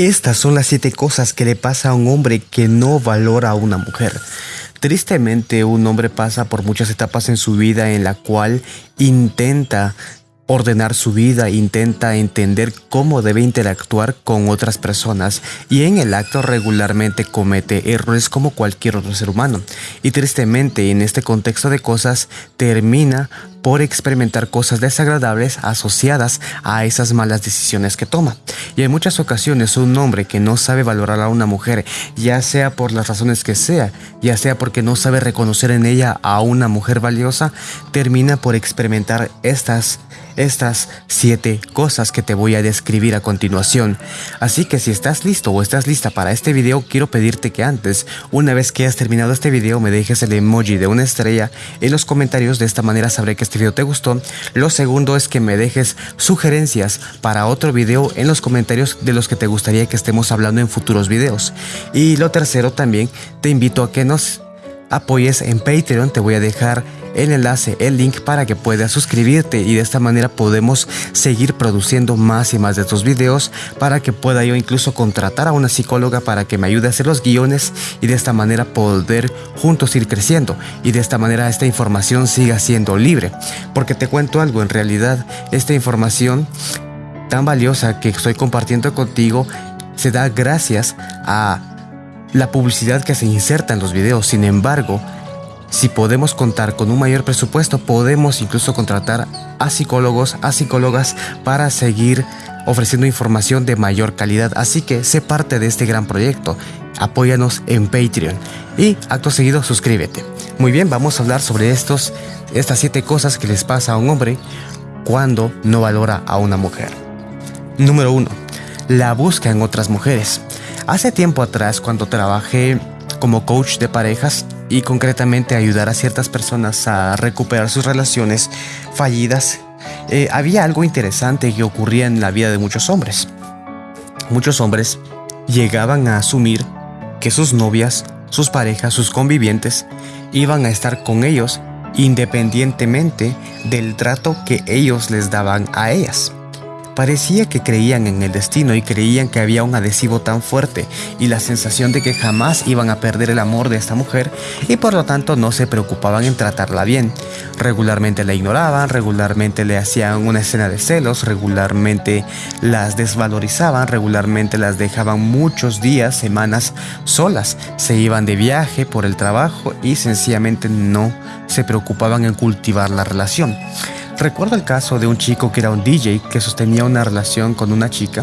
Estas son las 7 cosas que le pasa a un hombre que no valora a una mujer. Tristemente, un hombre pasa por muchas etapas en su vida en la cual intenta ordenar su vida, intenta entender cómo debe interactuar con otras personas y en el acto regularmente comete errores como cualquier otro ser humano. Y tristemente en este contexto de cosas termina por experimentar cosas desagradables asociadas a esas malas decisiones que toma. Y en muchas ocasiones un hombre que no sabe valorar a una mujer, ya sea por las razones que sea, ya sea porque no sabe reconocer en ella a una mujer valiosa, termina por experimentar estas estas siete cosas que te voy a describir a continuación. Así que si estás listo o estás lista para este video, quiero pedirte que antes, una vez que hayas terminado este video, me dejes el emoji de una estrella en los comentarios. De esta manera sabré que este video te gustó. Lo segundo es que me dejes sugerencias para otro video en los comentarios de los que te gustaría que estemos hablando en futuros videos. Y lo tercero también, te invito a que nos apoyes en Patreon. Te voy a dejar el enlace, el link para que puedas suscribirte y de esta manera podemos seguir produciendo más y más de estos videos para que pueda yo incluso contratar a una psicóloga para que me ayude a hacer los guiones y de esta manera poder juntos ir creciendo y de esta manera esta información siga siendo libre. Porque te cuento algo, en realidad esta información tan valiosa que estoy compartiendo contigo se da gracias a la publicidad que se inserta en los videos. Sin embargo, si podemos contar con un mayor presupuesto, podemos incluso contratar a psicólogos, a psicólogas para seguir ofreciendo información de mayor calidad. Así que sé parte de este gran proyecto. Apóyanos en Patreon y acto seguido suscríbete. Muy bien, vamos a hablar sobre estos, estas siete cosas que les pasa a un hombre cuando no valora a una mujer. Número 1. La busca en otras mujeres. Hace tiempo atrás, cuando trabajé como coach de parejas, y concretamente ayudar a ciertas personas a recuperar sus relaciones fallidas, eh, había algo interesante que ocurría en la vida de muchos hombres. Muchos hombres llegaban a asumir que sus novias, sus parejas, sus convivientes iban a estar con ellos independientemente del trato que ellos les daban a ellas. Parecía que creían en el destino y creían que había un adhesivo tan fuerte y la sensación de que jamás iban a perder el amor de esta mujer y por lo tanto no se preocupaban en tratarla bien. Regularmente la ignoraban, regularmente le hacían una escena de celos, regularmente las desvalorizaban, regularmente las dejaban muchos días, semanas solas, se iban de viaje por el trabajo y sencillamente no se preocupaban en cultivar la relación. Recuerdo el caso de un chico que era un DJ que sostenía una relación con una chica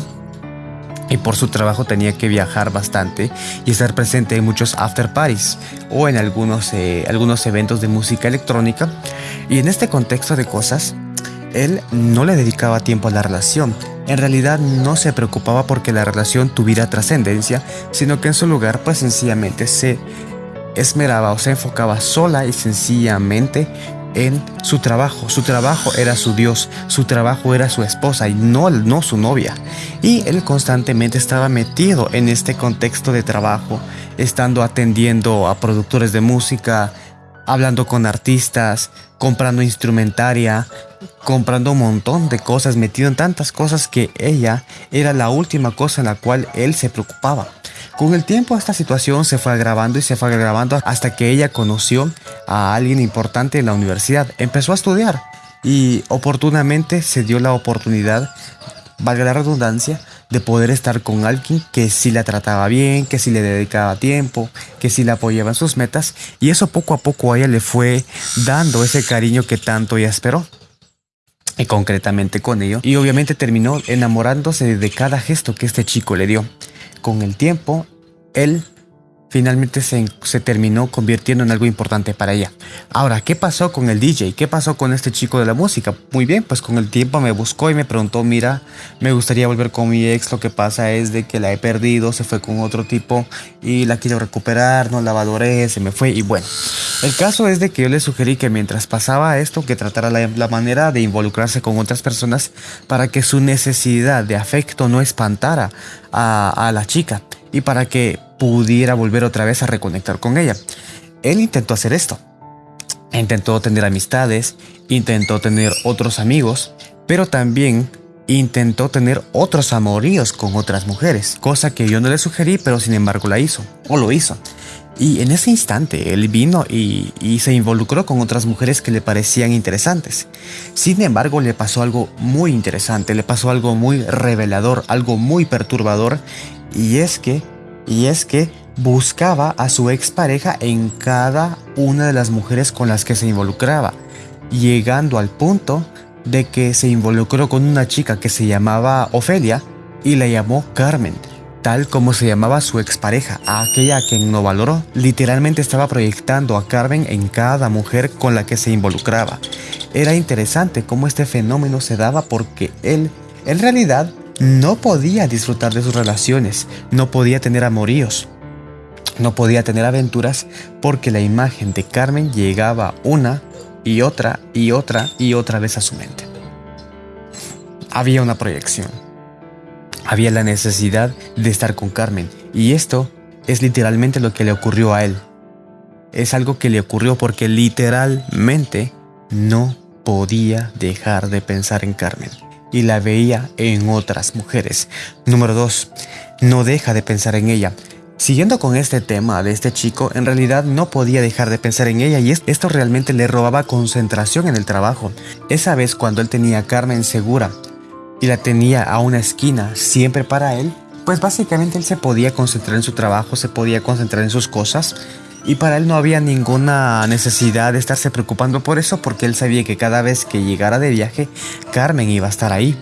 y por su trabajo tenía que viajar bastante y estar presente en muchos after parties o en algunos, eh, algunos eventos de música electrónica. Y en este contexto de cosas, él no le dedicaba tiempo a la relación. En realidad no se preocupaba porque la relación tuviera trascendencia, sino que en su lugar pues sencillamente se esmeraba o se enfocaba sola y sencillamente en su trabajo. Su trabajo era su Dios, su trabajo era su esposa y no, no su novia. Y él constantemente estaba metido en este contexto de trabajo, estando atendiendo a productores de música, hablando con artistas, comprando instrumentaria, comprando un montón de cosas, metido en tantas cosas que ella era la última cosa en la cual él se preocupaba. Con el tiempo esta situación se fue agravando y se fue agravando hasta que ella conoció a alguien importante en la universidad. Empezó a estudiar y oportunamente se dio la oportunidad, valga la redundancia, de poder estar con alguien que sí la trataba bien, que sí le dedicaba tiempo, que sí la apoyaba en sus metas y eso poco a poco a ella le fue dando ese cariño que tanto ella esperó. Y concretamente con ello. Y obviamente terminó enamorándose de cada gesto que este chico le dio con el tiempo, él finalmente se, terminó convirtiendo en algo importante para ella. Ahora, ¿qué pasó con el DJ? ¿Qué pasó con este chico de la música? Muy bien, pues con el tiempo me buscó y me preguntó, mira, me gustaría volver con mi ex, lo que pasa es de que la he perdido, se fue con otro tipo y la quiero recuperar, no la valoré, se me fue y bueno. El caso es de que yo le sugerí que mientras pasaba esto, que tratara la, manera de involucrarse con otras personas para que su necesidad de afecto no espantara a, a la chica y para que pudiera volver otra vez a reconectar con ella. Él intentó hacer esto. Intentó tener amistades, intentó tener otros amigos, pero también intentó tener otros amoríos con otras mujeres, cosa que yo no le sugerí, pero sin embargo la hizo, o lo hizo. Y en ese instante él vino y, se involucró con otras mujeres que le parecían interesantes. Sin embargo, le pasó algo muy interesante, le pasó algo muy revelador, algo muy perturbador, y es que, y es que buscaba a su expareja en cada una de las mujeres con las que se involucraba, llegando al punto de que se involucró con una chica que se llamaba Ofelia y la llamó Carmen tal como se llamaba su expareja, a aquella a quien no valoró. Literalmente estaba proyectando a Carmen en cada mujer con la que se involucraba. Era interesante cómo este fenómeno se daba porque él, en realidad, no podía disfrutar de sus relaciones, no podía tener amoríos, no podía tener aventuras porque la imagen de Carmen llegaba una y otra y otra y otra vez a su mente. Había una proyección había la necesidad de estar con Carmen y esto es literalmente lo que le ocurrió a él. Es algo que le ocurrió porque literalmente no podía dejar de pensar en Carmen y la veía en otras mujeres. Número 2. No deja de pensar en ella. Siguiendo con este tema de este chico, en realidad no podía dejar de pensar en ella y esto realmente le robaba concentración en el trabajo. Esa vez cuando él tenía a Carmen segura y la tenía a una esquina siempre para él, pues básicamente él se podía concentrar en su trabajo, se podía concentrar en sus cosas y para él no había ninguna necesidad de estarse preocupando por eso porque él sabía que cada vez que llegara de viaje, Carmen iba a estar ahí.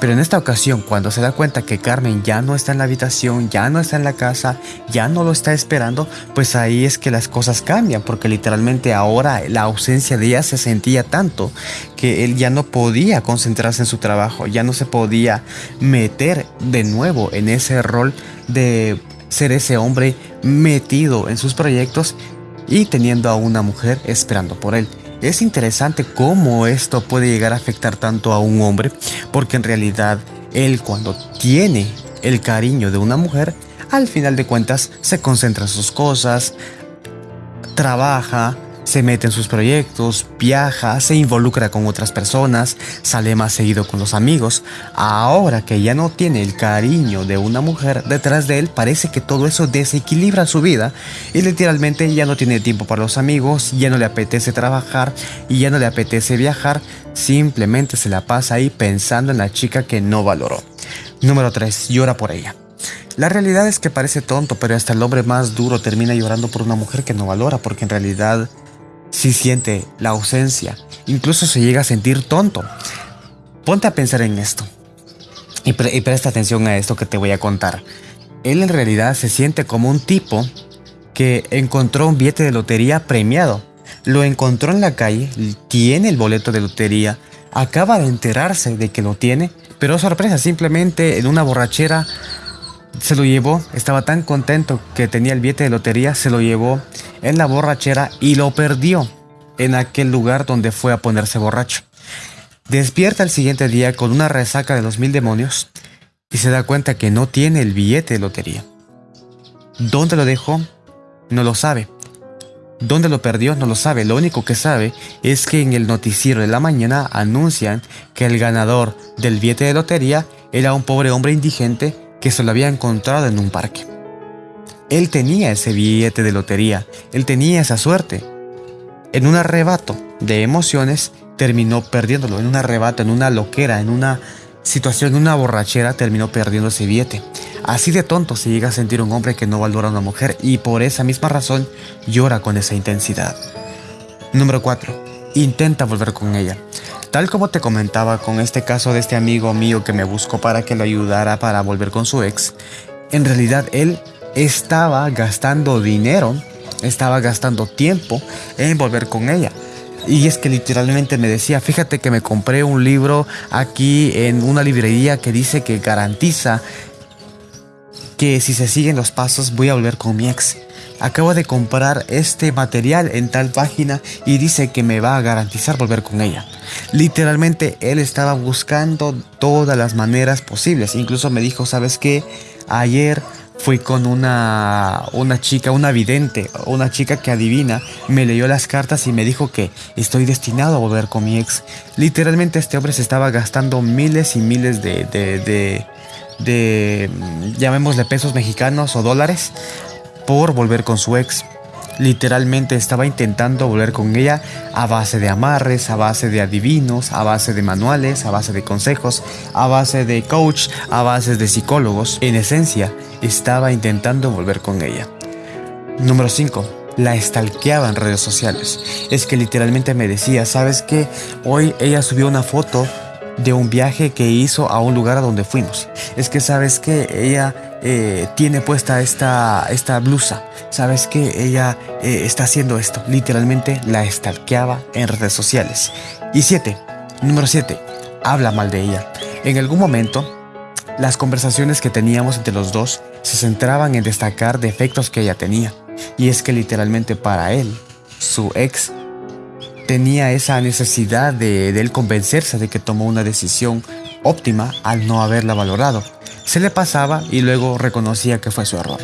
Pero en esta ocasión, cuando se da cuenta que Carmen ya no está en la habitación, ya no está en la casa, ya no lo está esperando, pues ahí es que las cosas cambian, porque literalmente ahora la ausencia de ella se sentía tanto que él ya no podía concentrarse en su trabajo, ya no se podía meter de nuevo en ese rol de ser ese hombre metido en sus proyectos y teniendo a una mujer esperando por él. Es interesante cómo esto puede llegar a afectar tanto a un hombre, porque en realidad él cuando tiene el cariño de una mujer, al final de cuentas se concentra en sus cosas, trabaja, se mete en sus proyectos, viaja, se involucra con otras personas, sale más seguido con los amigos. Ahora que ya no tiene el cariño de una mujer detrás de él, parece que todo eso desequilibra su vida y literalmente ya no tiene tiempo para los amigos, ya no le apetece trabajar y ya no le apetece viajar, simplemente se la pasa ahí pensando en la chica que no valoró. Número 3. Llora por ella. La realidad es que parece tonto, pero hasta el hombre más duro termina llorando por una mujer que no valora, porque en realidad si siente la ausencia, incluso se llega a sentir tonto. Ponte a pensar en esto y, presta atención a esto que te voy a contar. Él en realidad se siente como un tipo que encontró un billete de lotería premiado. Lo encontró en la calle, tiene el boleto de lotería, acaba de enterarse de que lo tiene, pero sorpresa, simplemente en una borrachera se lo llevó, estaba tan contento que tenía el billete de lotería, se lo llevó en la borrachera y lo perdió en aquel lugar donde fue a ponerse borracho. Despierta el siguiente día con una resaca de los mil demonios y se da cuenta que no tiene el billete de lotería. ¿Dónde lo dejó? No lo sabe. ¿Dónde lo perdió? No lo sabe. Lo único que sabe es que en el noticiero de la mañana anuncian que el ganador del billete de lotería era un pobre hombre indigente que se lo había encontrado en un parque. Él tenía ese billete de lotería, él tenía esa suerte. En un arrebato de emociones terminó perdiéndolo, en un arrebato, en una loquera, en una situación, en una borrachera, terminó perdiendo ese billete. Así de tonto se llega a sentir un hombre que no valora a una mujer y por esa misma razón llora con esa intensidad. Número 4. Intenta volver con ella. Tal como te comentaba con este caso de este amigo mío que me buscó para que lo ayudara para volver con su ex, en realidad él estaba gastando dinero, estaba gastando tiempo en volver con ella. Y es que literalmente me decía, fíjate que me compré un libro aquí en una librería que dice que garantiza que si se siguen los pasos voy a volver con mi ex acabo de comprar este material en tal página y dice que me va a garantizar volver con ella. Literalmente él estaba buscando todas las maneras posibles. Incluso me dijo, ¿sabes qué? Ayer fui con una, una chica, una vidente, una chica que adivina, me leyó las cartas y me dijo que estoy destinado a volver con mi ex. Literalmente este hombre se estaba gastando miles y miles de, de, de, de llamémosle pesos mexicanos o dólares por volver con su ex. Literalmente estaba intentando volver con ella a base de amarres, a base de adivinos, a base de manuales, a base de consejos, a base de coach, a base de psicólogos. En esencia, estaba intentando volver con ella. Número 5. La estalqueaba en redes sociales. Es que literalmente me decía, ¿sabes qué? Hoy ella subió una foto de un viaje que hizo a un lugar a donde fuimos. Es que sabes que ella eh, tiene puesta esta, esta blusa. Sabes que ella eh, está haciendo esto. Literalmente la estalqueaba en redes sociales. Y siete, número 7, habla mal de ella. En algún momento, las conversaciones que teníamos entre los dos se centraban en destacar defectos que ella tenía. Y es que literalmente para él, su ex tenía esa necesidad de, él convencerse de que tomó una decisión óptima al no haberla valorado. Se le pasaba y luego reconocía que fue su error.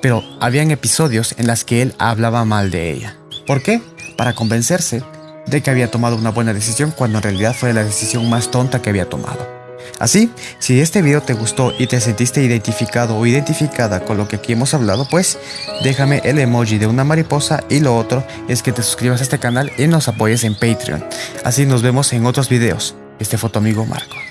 Pero habían episodios en las que él hablaba mal de ella. ¿Por qué? Para convencerse de que había tomado una buena decisión cuando en realidad fue la decisión más tonta que había tomado. Así, si este video te gustó y te sentiste identificado o identificada con lo que aquí hemos hablado, pues déjame el emoji de una mariposa y lo otro es que te suscribas a este canal y nos apoyes en Patreon. Así nos vemos en otros videos. Este fue tu amigo Marco.